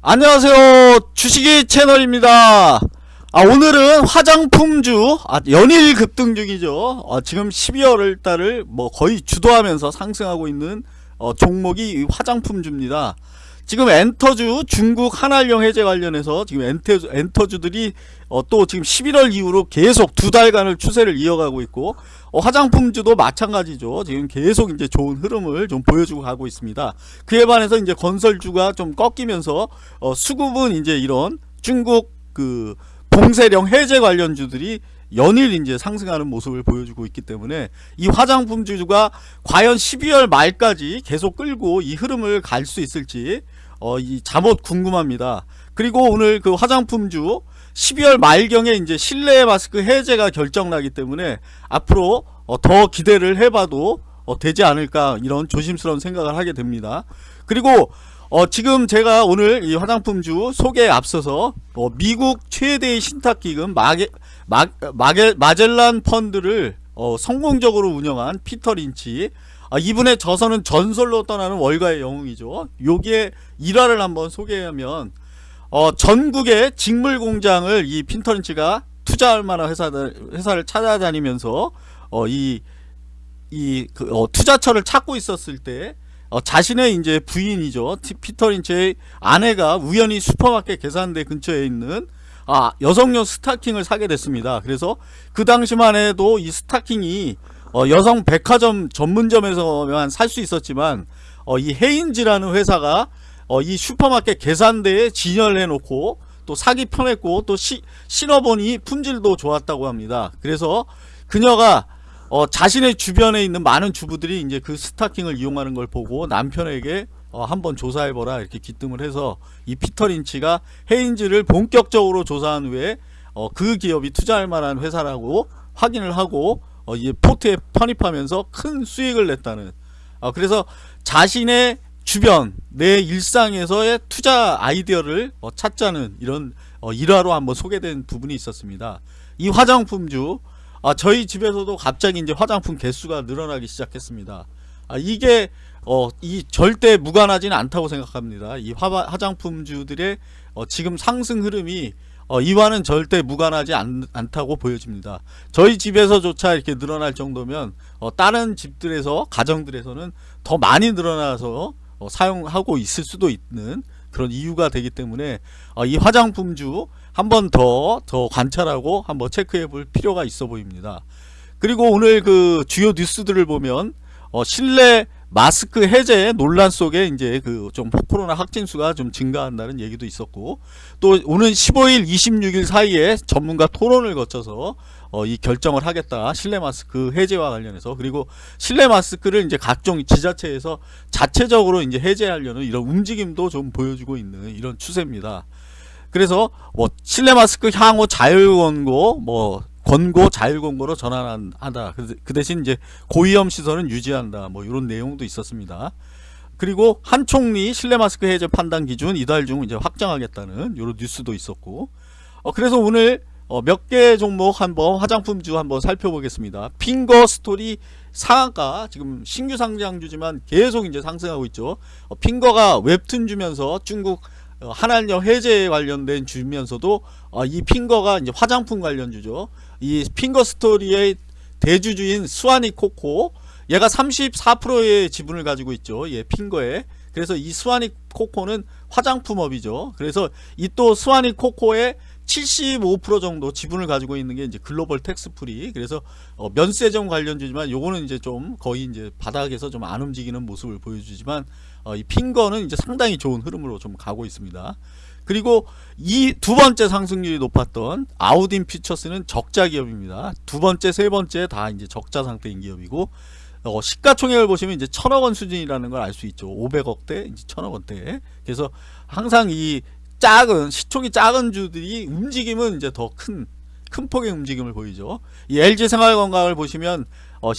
안녕하세요. 주식이 채널입니다. 아 오늘은 화장품주 아, 연일 급등 중이죠. 어, 지금 12월 달을 뭐 거의 주도하면서 상승하고 있는 어, 종목이 화장품주입니다 지금 엔터주 중국 한알령 해제 관련해서 지금 엔터, 엔터주들이 어, 또 지금 11월 이후로 계속 두 달간을 추세를 이어가고 있고 어, 화장품주도 마찬가지죠. 지금 계속 이제 좋은 흐름을 좀 보여주고 가고 있습니다. 그에 반해서 이제 건설주가 좀 꺾이면서 어, 수급은 이제 이런 중국 그 봉쇄령 해제 관련주들이 연일 이제 상승하는 모습을 보여주고 있기 때문에 이 화장품주가 과연 12월 말까지 계속 끌고 이 흐름을 갈 수 있을지 어, 이 잠옷 궁금합니다. 그리고 오늘 그 화장품주 12월 말경에 이제 실내 마스크 해제가 결정나기 때문에 앞으로 어, 더 기대를 해봐도 어, 되지 않을까 이런 조심스러운 생각을 하게 됩니다. 그리고 어, 지금 제가 오늘 이 화장품주 소개에 앞서서 어, 미국 최대의 신탁기금 마게, 마, 마게, 마젤란 펀드를 어, 성공적으로 운영한 피터 린치 아, 이분의 저서는 전설로 떠나는 월가의 영웅이죠. 요기에 일화를 한번 소개하면 어, 전국의 직물 공장을 이 핀터린치가 투자할 만한 회사들, 회사를 찾아다니면서 어, 이, 이, 그, 어, 투자처를 찾고 있었을 때 어, 자신의 이제 부인이죠. 피터 린치의 아내가 우연히 슈퍼마켓 계산대 근처에 있는 아, 여성용 스타킹을 사게 됐습니다. 그래서 그 당시만 해도 이 스타킹이 어, 여성 백화점 전문점에서만 살 수 있었지만 어, 이 Hanes라는 회사가 어, 이 슈퍼마켓 계산대에 진열해 놓고 또 사기 편했고 또 시, 신어보니 품질도 좋았다고 합니다. 그래서 그녀가 어, 자신의 주변에 있는 많은 주부들이 이제 그 스타킹을 이용하는 걸 보고 남편에게 어, 한번 조사해보라 이렇게 기뜸을 해서 이 피터 린치가 헤인즈를 본격적으로 조사한 후에 어, 그 기업이 투자할 만한 회사라고 확인을 하고 어, 이 포트에 편입하면서 큰 수익을 냈다는 어, 그래서 자신의 주변 내 일상에서의 투자 아이디어를 어, 찾자는 이런 어, 일화로 한번 소개된 부분이 있었습니다. 이 화장품주 아, 저희 집에서도 갑자기 이제 화장품 개수가 늘어나기 시작했습니다. 아, 이게 어, 이 절대 무관하지는 않다고 생각합니다. 이 화, 화장품주들의 어, 지금 상승 흐름이 어, 이와는 절대 무관하지 않, 다고 보여집니다. 저희 집에서조차 이렇게 늘어날 정도면 어, 다른 집들에서 가정들에서는 더 많이 늘어나서 어, 사용하고 있을 수도 있는 그런 이유가 되기 때문에 어, 이 화장품주 한번 더더 관찰하고 한번 체크해 볼 필요가 있어 보입니다. 그리고 오늘 그 주요 뉴스들을 보면 어, 실내 마스크 해제 논란 속에 이제 그 좀 코로나 확진수가 좀 증가한다는 얘기도 있었고 또 오는 15일 26일 사이에 전문가 토론을 거쳐서 어, 이 결정을 하겠다 실내 마스크 해제와 관련해서 그리고 실내 마스크를 이제 각종 지자체에서 자체적으로 이제 해제하려는 이런 움직임도 좀 보여주고 있는 이런 추세입니다. 그래서 뭐 실내 마스크 향후 자율 권고 뭐 권고 자율권고로 전환한다. 그 대신 이제 고위험 시설은 유지한다. 뭐 이런 내용도 있었습니다. 그리고 한 총리 실내 마스크 해제 판단 기준 이달 중 이제 확정하겠다는 이런 뉴스도 있었고. 어 그래서 오늘 어 몇 개 종목 한번 화장품주 한번 살펴보겠습니다. 핑거 스토리 상한가 지금 신규 상장주지만 계속 이제 상승하고 있죠. 어 핑거가 웹툰 주면서 중국 어, 한한령 해제 관련된 주면서도 어, 이 핑거가 이제 화장품 관련주죠. 이 핑거 스토리의 대주주인 스와니코코 얘가 34%의 지분을 가지고 있죠. 예, 핑거에. 그래서 이 스와니코코는 화장품업이죠. 그래서 이 또 스와니코코의 75% 정도 지분을 가지고 있는 게 이제 글로벌 텍스프리 그래서 어, 면세점 관련주지만 요거는 이제 좀 거의 이제 바닥에서 좀 안 움직이는 모습을 보여주지만 어, 이 핑거는 이제 상당히 좋은 흐름으로 좀 가고 있습니다. 그리고 이 두 번째 상승률이 높았던 아우딘 퓨처스는 적자 기업입니다. 두 번째, 세 번째 다 이제 적자 상태인 기업이고 어, 시가총액을 보시면 이제 천억 원 수준이라는 걸 알 수 있죠. 500억대, 이제 천억 원대. 그래서 항상 이 작은 시총이 작은 주들이 움직임은 이제 더 큰 큰 폭의 움직임을 보이죠. 이 LG 생활건강을 보시면 어,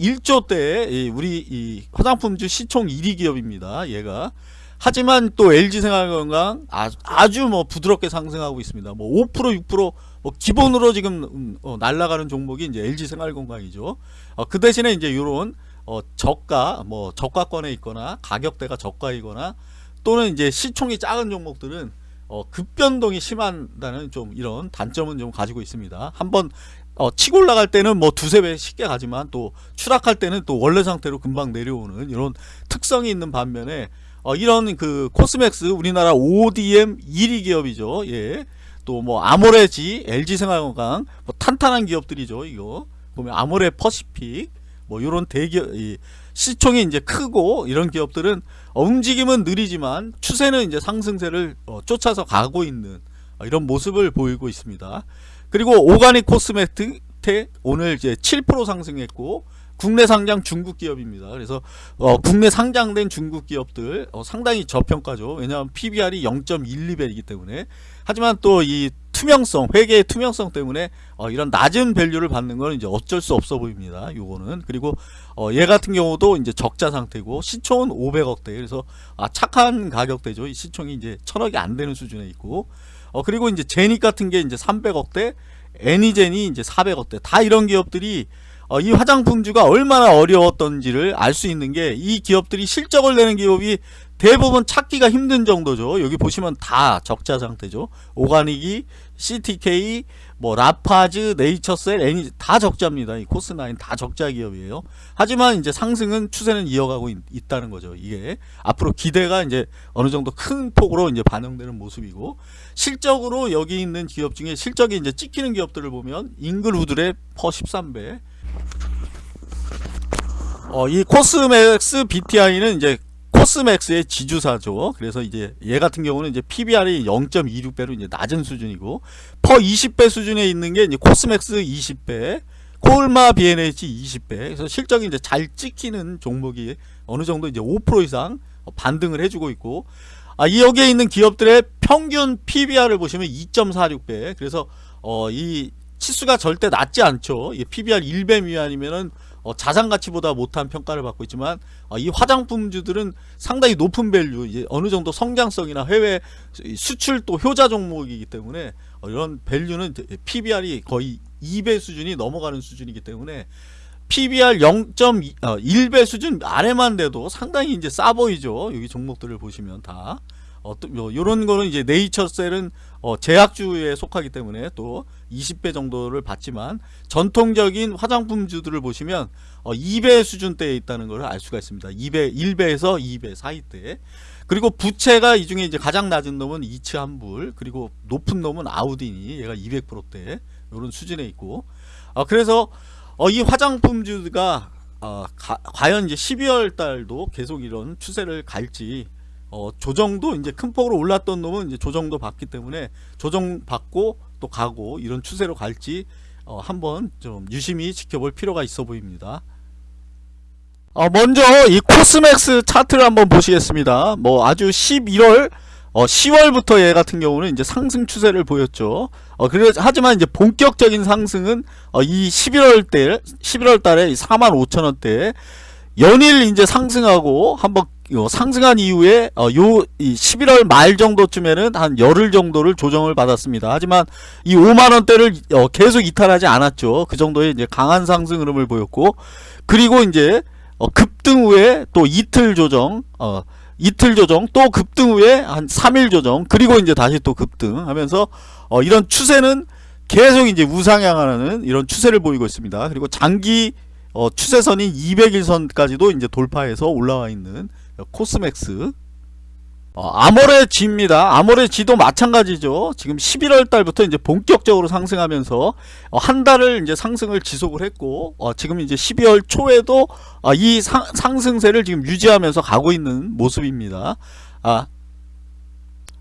11조 대 우리 이 화장품주 시총 1위 기업입니다. 얘가 하지만 또 LG생활건강 아주 뭐 부드럽게 상승하고 있습니다. 뭐 5% 6%뭐 기본으로 지금 음, 어, 날아가는 종목이 이제 LG생활건강이죠. 어, 그 대신에 이제 이런 어, 저가 뭐 저가권에 있거나 가격대가 저가이거나 또는 이제 시총이 작은 종목들은 어, 급변동이 심한다는 좀 이런 단점은 좀 가지고 있습니다. 한번 어, 치고 올라갈 때는 뭐 두세 배 쉽게 가지만 또 추락할 때는 또 원래 상태로 금방 내려오는 이런 특성이 있는 반면에 어, 이런 그 코스맥스 우리나라 ODM 1위 기업이죠. 예. 또 뭐 아모레지, LG생활건강 뭐 탄탄한 기업들이죠. 이거 보면 아모레 퍼시픽 뭐 이런 대기업 이 시총이 이제 크고 이런 기업들은 어, 움직임은 느리지만 추세는 이제 상승세를 어, 쫓아서 가고 있는 어, 이런 모습을 보이고 있습니다. 그리고 오가닉 코스메틱 오늘 이제 7% 상승했고 국내 상장 중국 기업입니다. 그래서 어, 국내 상장된 중국 기업들 어, 상당히 저평가죠. 왜냐하면 PBR이 0.12배이기 때문에 하지만 또 이 투명성 회계의 투명성 때문에 어, 이런 낮은 밸류를 받는 건 이제 어쩔 수 없어 보입니다. 요거는 그리고 어, 얘 같은 경우도 이제 적자 상태고 시총은 500억대 그래서 아, 착한 가격대죠. 이 시총이 이제 천억이 안 되는 수준에 있고 어, 그리고 이제 제닉 같은 게 이제 300억대 애니젠이 이제 400억대 다 이런 기업들이 어, 이 화장품주가 얼마나 어려웠던지를 알 수 있는 게 이 기업들이 실적을 내는 기업이 대부분 찾기가 힘든 정도죠. 여기 보시면 다 적자 상태죠. 오가닉이, CTK, 뭐 라파스, 네이처셀, 애니 다 적자입니다. 이 코스나인 다 적자 기업이에요. 하지만 이제 상승은 추세는 이어가고 있, 다는 거죠. 이게 앞으로 기대가 이제 어느 정도 큰 폭으로 이제 반영되는 모습이고 실적으로 여기 있는 기업 중에 실적이 이제 찍히는 기업들을 보면 잉글우드의 PER 13배, 어, 이 코스맥스 BTI는 이제 코스맥스의 지주사죠. 그래서 이제 얘 같은 경우는 이제 PBR이 0.26배로 이제 낮은 수준이고 PER 20배 수준에 있는 게 이제 코스맥스 20배, 콜마 BNH 20배. 그래서 실적이 이제 잘 찍히는 종목이 어느 정도 이제 5% 이상 반등을 해주고 있고 아, 이 여기에 있는 기업들의 평균 PBR을 보시면 2.46배. 그래서 어, 이 치수가 절대 낮지 않죠. PBR 1배 미만이면은 어, 자산 가치보다 못한 평가를 받고 있지만 어, 이 화장품주들은 상당히 높은 value 이제 어느 정도 성장성이나 해외 수출 또 효자 종목이기 때문에 어, 이런 밸류는 PBR이 거의 2배 수준이 넘어가는 수준이기 때문에 PBR 0.1배 어, 수준 아래만 돼도 상당히 이제 싸 보이죠. 여기 종목들을 보시면 다. 어, 또, 뭐, 요런 거는 이제 네이처셀은 어, 제약주에 속하기 때문에 또 20배 정도를 받지만 전통적인 화장품주들을 보시면 어, 2배 수준대에 있다는 걸알 수가 있습니다. 2배, 1배에서 2배 사이대. 그리고 부채가 이 중에 이제 가장 낮은 놈은 이츠 한불, 그리고 높은 놈은 아우디니, 얘가 200%대, 이런 수준에 있고. 어, 그래서 어, 이 화장품주가 어, 가, 과연 이제 12월 달도 계속 이런 추세를 갈지 어, 조정도 이제 큰 폭으로 올랐던 놈은 이제 조정도 받기 때문에 조정 받고 또 가고 이런 추세로 갈지 어, 한번 좀 유심히 지켜볼 필요가 있어 보입니다. 어, 먼저 이 코스맥스 차트를 한번 보시겠습니다. 뭐 아주 11월 어, 10월부터 얘 같은 경우는 이제 상승 추세를 보였죠. 어, 그래 하지만 이제 본격적인 상승은 어, 이 11월 때 11월 달에 4만 5천 원대 연일 이제 상승하고 한번 상승한 이후에 어, 요 11월 말 정도쯤에는 한 열흘 정도를 조정을 받았습니다. 하지만 이 5만 원대를 어, 계속 이탈하지 않았죠. 그 정도의 이제 강한 상승 흐름을 보였고 그리고 이제 어, 급등 후에 또 이틀 조정 어, 이틀 조정 또 급등 후에 한 3일 조정 그리고 이제 다시 또 급등 하면서 어, 이런 추세는 계속 이제 우상향하는 이런 추세를 보이고 있습니다. 그리고 장기 어, 추세선인 200일선까지도 이제 돌파해서 올라와 있는 코스맥스 어, 아모레 G입니다. 아모레 G도 마찬가지죠. 지금 11월 달부터 이제 본격적으로 상승하면서 어, 한 달을 이제 상승을 지속을 했고 어, 지금 이제 12월 초에도 어, 이 상, 상승세를 지금 유지하면서 가고 있는 모습입니다. 아,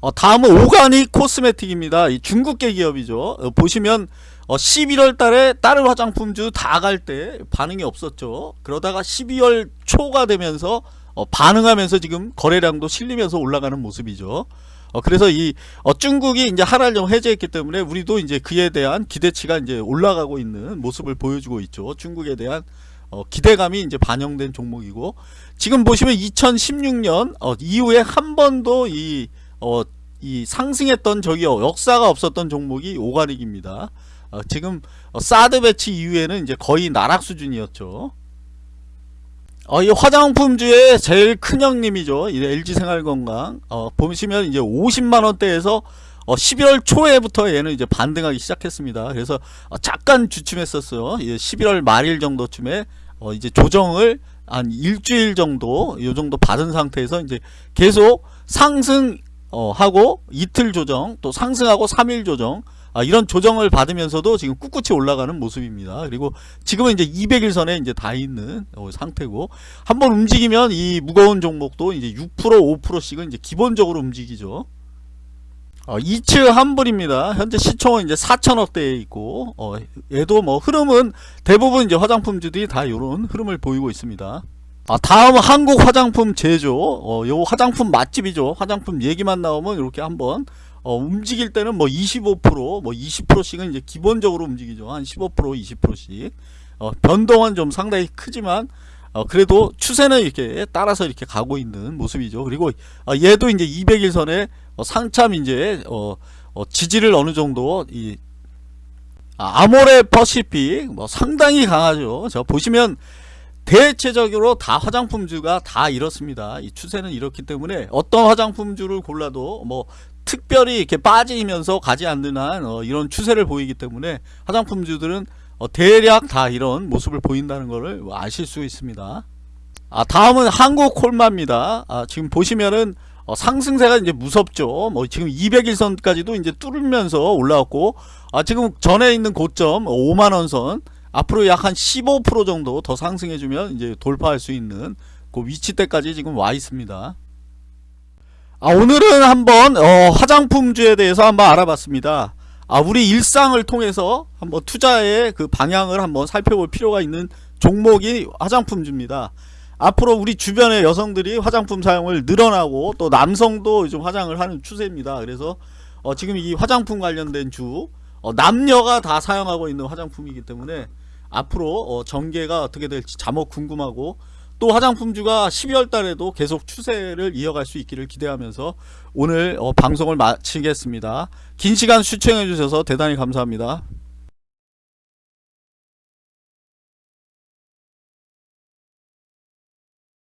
어, 다음은 오가닉 코스메틱입니다. 이 중국계 기업이죠. 어, 보시면 어, 11월 달에 다른 화장품주 다 갈 때 반응이 없었죠. 그러다가 12월 초가 되면서 어, 반응하면서 지금 거래량도 실리면서 올라가는 모습이죠. 어, 그래서 이 어, 중국이 이제 하랄령 해제했기 때문에 우리도 이제 그에 대한 기대치가 이제 올라가고 있는 모습을 보여주고 있죠. 중국에 대한 어, 기대감이 이제 반영된 종목이고 지금 보시면 2016년 어, 이후에 한 번도 이, 어, 이 상승했던 저기 역사가 없었던 종목이 오가닉입니다. 어, 지금 사드 배치 이후에는 이제 거의 나락 수준이었죠. 어, 이 화장품주의 제일 큰 형님이죠. 이 LG생활건강. 어, 보시면 이제 50만 원대에서 어, 11월 초에부터 얘는 이제 반등하기 시작했습니다. 그래서 어, 잠깐 주춤했었어요. 예, 11월 말일 정도쯤에 어, 이제 조정을 한 일주일 정도 요 정도 받은 상태에서 이제 계속 상승 어, 하고 이틀 조정 또 상승하고 3일 조정 아, 이런 조정을 받으면서도 지금 꿋꿋이 올라가는 모습입니다. 그리고 지금은 이제 200일선에 이제 다 있는 어, 상태고 한번 움직이면 이 무거운 종목도 이제 6% 5%씩은 이제 기본적으로 움직이죠. 어, 이츠 환불입니다. 현재 시총은 이제 4천억대에 있고 어, 얘도 뭐 흐름은 대부분 이제 화장품주들이 다 이런 흐름을 보이고 있습니다. 아, 다음 한국 화장품 제조 어, 요 화장품 맛집이죠. 화장품 얘기만 나오면 이렇게 한번 어, 움직일 때는 뭐 25%, 뭐 20%씩은 이제 기본적으로 움직이죠. 한 15%, 20%씩. 어, 변동은 좀 상당히 크지만 어, 그래도 추세는 이렇게 따라서 이렇게 가고 있는 모습이죠. 그리고 어, 얘도 이제 200일선에 어, 상참 이제 어, 어, 지지를 어느 정도 이 아, 아모레 퍼시픽 뭐 상당히 강하죠. 저 보시면 대체적으로 다 화장품주가 다 이렇습니다. 이 추세는 이렇기 때문에 어떤 화장품주를 골라도 뭐 특별히 이렇게 빠지면서 가지 않는 한 어, 이런 추세를 보이기 때문에 화장품주들은 어, 대략 다 이런 모습을 보인다는 것을 아실 수 있습니다. 아, 다음은 한국 콜마입니다. 아, 지금 보시면은 어, 상승세가 이제 무섭죠. 뭐 지금 200일선까지도 이제 뚫으면서 올라왔고, 아, 지금 전에 있는 고점 5만 원 선 앞으로 약 한 15% 정도 더 상승해주면 이제 돌파할 수 있는 그 위치대까지 지금 와 있습니다. 아, 오늘은 한번 어, 화장품주에 대해서 한번 알아봤습니다. 아, 우리 일상을 통해서 한번 투자의 그 방향을 한번 살펴볼 필요가 있는 종목이 화장품주입니다. 앞으로 우리 주변의 여성들이 화장품 사용을 늘어나고 또 남성도 요즘 화장을 하는 추세입니다. 그래서 어, 지금 이 화장품 관련된 주 어, 남녀가 다 사용하고 있는 화장품이기 때문에 앞으로 어, 전개가 어떻게 될지 자목 궁금하고 또 화장품주가 12월 달에도 계속 추세를 이어갈 수 있기를 기대하면서 오늘 어, 방송을 마치겠습니다. 긴 시간 시청해 주셔서 대단히 감사합니다.